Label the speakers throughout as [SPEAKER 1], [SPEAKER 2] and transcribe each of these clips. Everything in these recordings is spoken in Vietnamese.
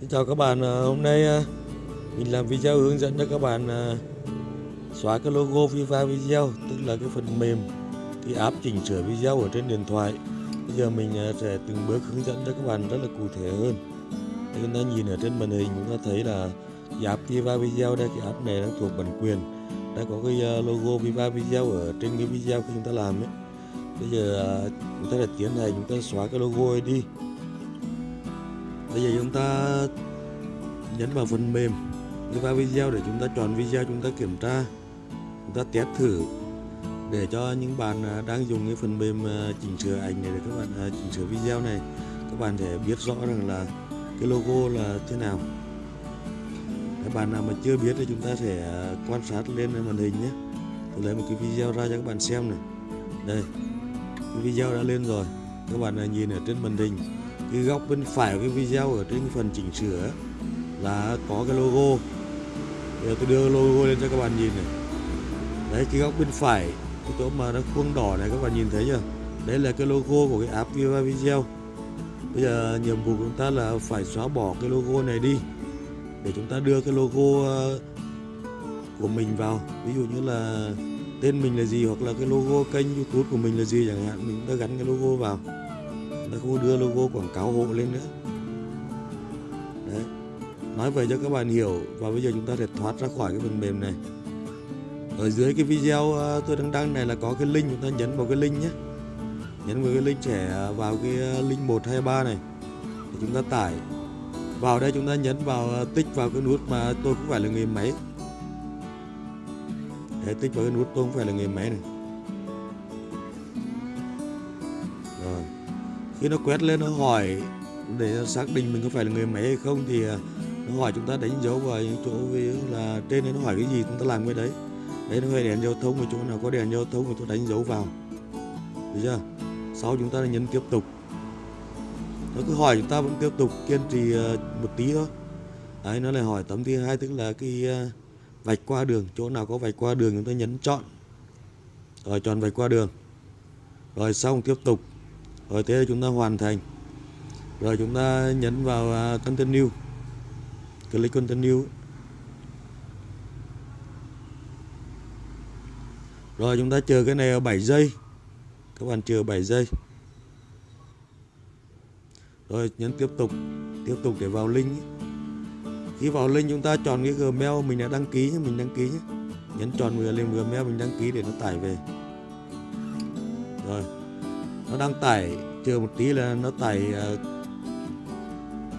[SPEAKER 1] Xin chào các bạn, à, hôm nay à, mình làm video hướng dẫn cho các bạn à, xóa cái logo Viva Video tức là cái phần mềm cái app chỉnh sửa video ở trên điện thoại. Bây giờ mình sẽ từng bước hướng dẫn cho các bạn rất là cụ thể hơn. Thì chúng ta nhìn ở trên màn hình chúng ta thấy là cái app Viva Video đây cái app này nó thuộc bản quyền đã có cái logo Viva Video ở trên cái video khi chúng ta làm ấy. Bây giờ chúng ta sẽ tiến hành chúng ta xóa cái logo ấy đi bây giờ chúng ta nhấn vào phần mềm vào video để chúng ta chọn video chúng ta kiểm tra, chúng ta test thử để cho những bạn à, đang dùng cái phần mềm à, chỉnh sửa ảnh này, để các bạn à, chỉnh sửa video này, các bạn sẽ biết rõ rằng là cái logo là thế nào. Các bạn nào mà chưa biết thì chúng ta sẽ quan sát lên màn hình nhé. Tôi lấy một cái video ra cho các bạn xem này. Đây, cái video đã lên rồi. Các bạn nhìn ở trên màn hình cái góc bên phải của cái video ở trên phần chỉnh sửa là có cái logo. Giờ tôi đưa logo lên cho các bạn nhìn này. Đấy, cái góc bên phải, cái chỗ mà nó khuôn đỏ này, các bạn nhìn thấy chưa? Đấy là cái logo của cái app Viva Video. Bây giờ nhiệm vụ của chúng ta là phải xóa bỏ cái logo này đi, để chúng ta đưa cái logo ờ, của mình vào. Ví dụ như là tên mình là gì, hoặc là cái logo kênh youtube của mình là gì chẳng hạn, mình đã gắn cái logo vào nó không đưa logo quảng cáo hộ lên nữa. Đấy. Nói vậy cho các bạn hiểu và bây giờ chúng ta sẽ thoát ra khỏi cái phần mềm này. Ở dưới cái video ờ, tôi đang đăng này là có cái link chúng ta nhấn vào cái link nhé. Nhấn vào cái link trẻ ờ, vào cái ờ, link 123 này. Để chúng ta tải. Vào đây chúng ta nhấn vào ờ, tích vào cái nút mà tôi không phải là người máy. Để tích vào cái nút tôi không phải là người máy này. Khi nó quét lên nó hỏi để xác định mình có phải là người máy hay không thì à, nó hỏi chúng ta đánh dấu vào những chỗ là trên đấy nó hỏi cái gì chúng ta làm cái đấy. Đấy nó hơi đèn giao thông ở chỗ nào có đèn giao thông thì tôi đánh dấu vào. Được chưa? Sau chúng ta nhấn tiếp tục. Nó cứ hỏi chúng ta vẫn tiếp tục kiên trì à, một tí thôi. Đấy, nó lại hỏi tấm thứ hai tức là cái à, vạch qua đường, chỗ nào có vạch qua đường chúng ta nhấn chọn. Rồi chọn vạch qua đường. Rồi xong tiếp tục rồi thế chúng ta hoàn thành. Rồi chúng ta nhấn vào à, continue. Click continue. Rồi chúng ta chờ cái này ở 7 giây. Các bạn chờ 7 giây. Rồi nhấn tiếp tục tiếp tục để vào link khi vào link chúng ta chọn cái gmail mình đã đăng ký nhé, mình đăng ký nhé. Nhấn chọn vừa lên gmail mình đăng ký để nó tải về nó đang tải chờ một tí là nó tải uh,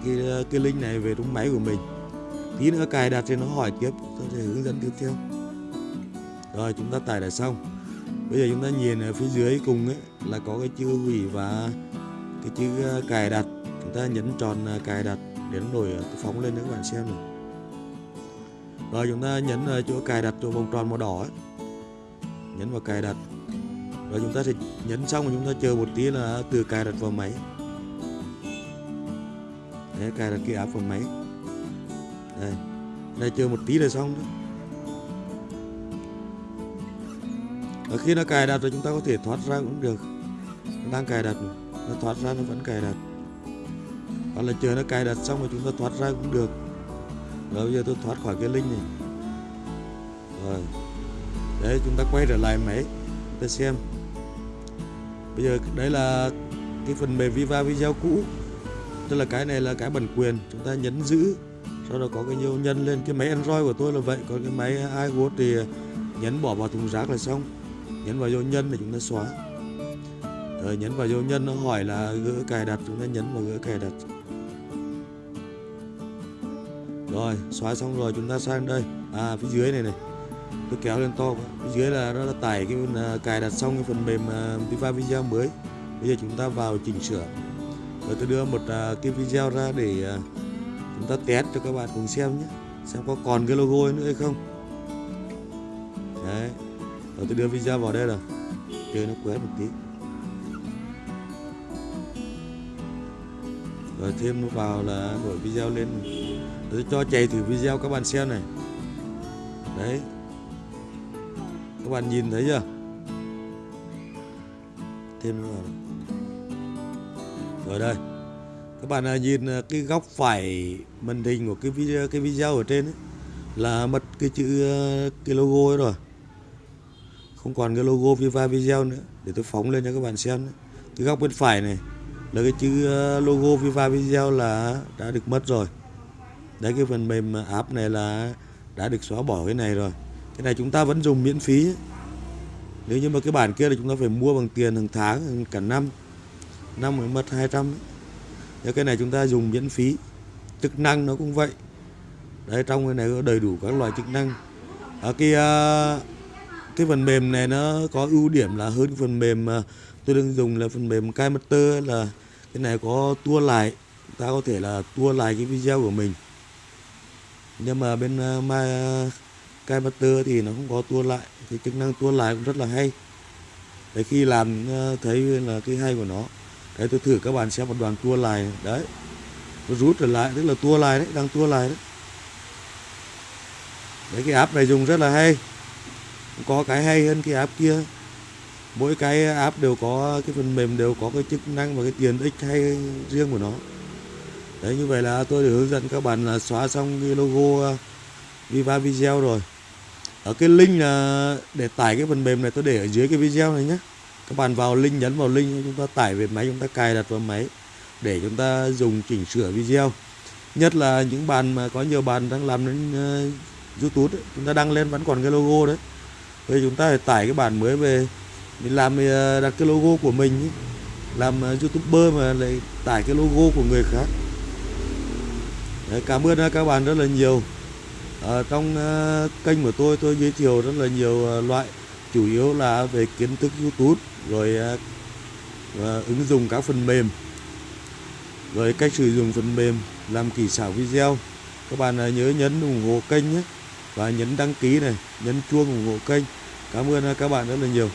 [SPEAKER 1] cái cái link này về trong máy của mình. Tí nữa cài đặt thì nó hỏi tiếp tôi sẽ hướng dẫn tiếp theo. Rồi chúng ta tải đã xong. Bây giờ chúng ta nhìn ở phía dưới cùng ấy là có cái chữ hủy và cái chữ ờ, cài đặt. Chúng ta nhấn tròn ờ, cài đặt để nó nổi phóng lên để các bạn xem này. Rồi chúng ta nhấn chỗ cài đặt chỗ vòng tròn màu đỏ ấy. nhấn vào cài đặt rồi chúng ta sẽ nhấn xong và chúng ta chờ một tí là từ cài đặt vào máy. Đấy, cài đặt cái app vào máy. Đây đây chờ một tí là xong đó. Ở khi nó cài đặt rồi chúng ta có thể thoát ra cũng được. Nó đang cài đặt nó thoát ra nó vẫn cài đặt. Hoặc là chờ nó cài đặt xong rồi chúng ta thoát ra cũng được. Rồi bây giờ tôi thoát khỏi cái link này. Rồi. Đấy chúng ta quay trở lại máy. Chúng ta xem bây giờ đây là cái phần mềm Viva video cũ. Tức là cái này là cái bản quyền, chúng ta nhấn giữ, sau đó có cái dấu nhân lên. Cái máy Android của tôi là vậy, còn cái máy iWatch thì nhấn bỏ vào thùng rác là xong. Nhấn vào dấu nhân để chúng ta xóa. Rồi nhấn vào dấu nhân nó hỏi là gỡ cài đặt, chúng ta nhấn vào gỡ cài đặt. Rồi, xóa xong rồi chúng ta sang đây. À phía dưới này này tôi kéo lên to phía dưới là nó đã tải cái uh, cài đặt xong cái phần mềm à, uh, Viva video mới. Bây giờ chúng ta vào chỉnh sửa. Rồi tôi đưa một uh, cái video ra để uh, chúng ta test cho các bạn cùng xem nhé. Xem có còn cái logo nữa hay không. Đấy. Rồi tôi đưa video vào đây rồi. Chơi nó quét một tí. Rồi thêm nó vào là đổi video lên. Tôi cho chạy thử video các bạn xem này. Đấy các bạn nhìn thấy chưa? Thêm vào rồi đây. Các bạn à, nhìn à, cái góc phải màn hình của cái video cái video ở trên ấy, là mất cái chữ à, cái logo ấy rồi. Không còn cái logo Viva Video nữa. Để tôi phóng lên cho các bạn xem nữa. cái góc bên phải này là cái chữ logo Viva Video là đã được mất rồi. Đấy cái phần mềm app này là đã được xóa bỏ cái này rồi cái này chúng ta vẫn dùng miễn phí. Nếu như mà cái bản kia là chúng ta phải mua bằng tiền hàng tháng cả năm. Năm mới mất 200 ấy. Nếu cái này chúng ta dùng miễn phí. Chức năng nó cũng vậy. Đấy trong cái này có đầy đủ các loại chức năng. Ở cái à, cái phần mềm này nó có ưu điểm là hơn phần mềm mà tôi đang dùng là phần mềm Kaimaster là cái này có tua lại. Ta có thể là tua lại cái video của mình. Nhưng mà bên à, uh, My Kaimaster thì nó không có tua lại thì chức năng tua lại cũng rất là hay. Đấy, khi làm ờ, thấy là cái hay của nó đấy tôi thử các bạn xem một đoàn tua lại, đấy, nó rút trở lại, tức là tua lại đấy, đang tua lại đấy. Đấy, cái app này dùng rất là hay có cái hay hơn cái app kia. Mỗi cái app đều có, cái phần mềm đều có cái chức năng và cái tiền ích hay riêng của nó. Đấy, như vậy là tôi được hướng dẫn các bạn là xóa xong cái logo ờ, Viva Video rồi ở cái link là để tải cái phần mềm này tôi để ở dưới cái video này nhé. Các bạn vào link nhấn vào link chúng ta tải về máy chúng ta cài đặt vào máy để chúng ta dùng chỉnh sửa video. Nhất là những bạn mà có nhiều bạn đang làm đến uh, YouTube ấy, chúng ta đăng lên vẫn còn cái logo đấy. Thì chúng ta phải tải cái bản mới về mình làm uh, đặt cái logo của mình ấy. làm uh, youtuber mà lại tải cái logo của người khác. Đấy, cảm ơn các bạn rất là nhiều. À, trong uh, kênh của tôi tôi giới thiệu rất là nhiều uh, loại chủ yếu là về kiến thức YouTube rồi uh, ứng dụng các phần mềm. Rồi cách sử dụng phần mềm làm kỹ xảo video. Các bạn uh, nhớ nhấn ủng hộ kênh nhé và nhấn đăng ký này nhấn chuông ủng hộ kênh. Cảm ơn uh, các bạn rất là nhiều.